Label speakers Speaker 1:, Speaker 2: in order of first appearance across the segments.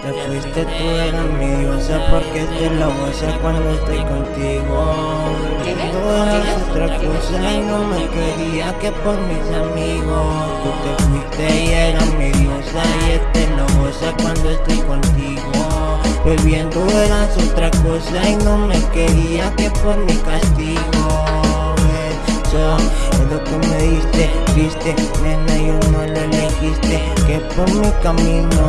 Speaker 1: te fuiste, tú eras mi diosa porque te lo gozo cuando estoy contigo. Tú eras otra cosa y no me quería que por mis amigos. Tú te fuiste y eras mi diosa y este lo goza cuando estoy contigo. Bebiendo eras otra cosa y no me quería que por mi castigo. Eso es lo que me diste, nena, yo no. Que por mi camino,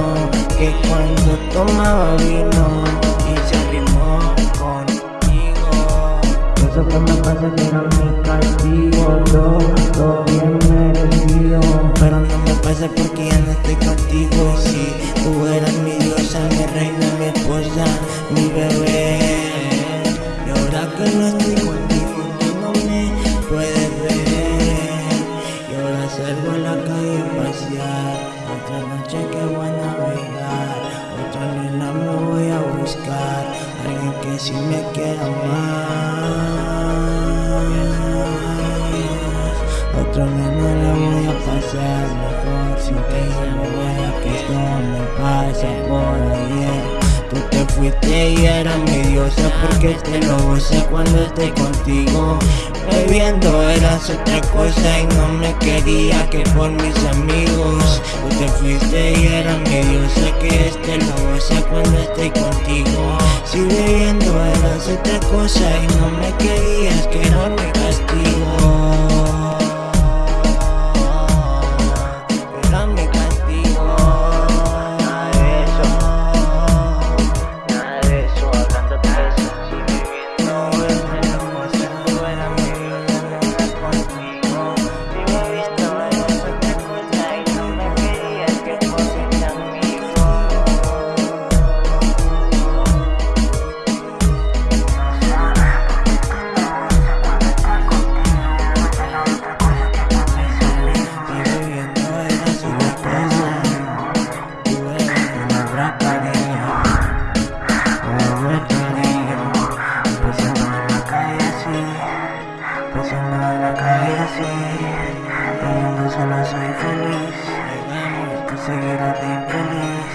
Speaker 1: que cuando tomaba vino y se arrimó contigo. Eso que me pasa que era mi castigo, todo, todo bien merecido. Pero no me pasa porque ya no estoy contigo. Si tú eras mi diosa, mi reina, mi esposa, mi bebé. Y ahora que no estoy contigo, tú no me puedes ver. Y ahora salgo a la calle a pasear. Otra noche que voy a navegar. Otra nena me voy a buscar. Alguien que sí me quiera más. Otra nena la voy a pasar mejor. Sin que ella me vea que esto me pasa por ayer. Tú te fuiste y eras mi diosa porque te lo gozo cuando estoy contigo Bebiendo eras otra cosa y no me quería que por mis amigos diosa que este lo goza cuando estoy contigo. Si bebiendo eras otra cosa y no me querías que era mi En la calle así Viviendo solo soy feliz Tú seguirás de infeliz.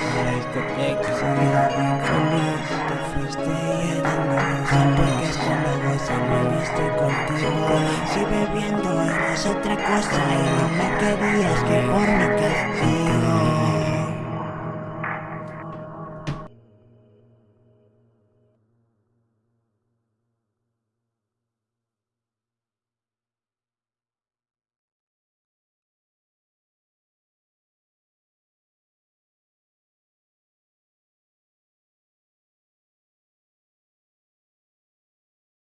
Speaker 1: Tú seguirás de infeliz. Te fuiste y eres mi diosa Porque solo gozo me viste contigo. Si bebiendo eres otra cosa. Y no me querías que por mi castigo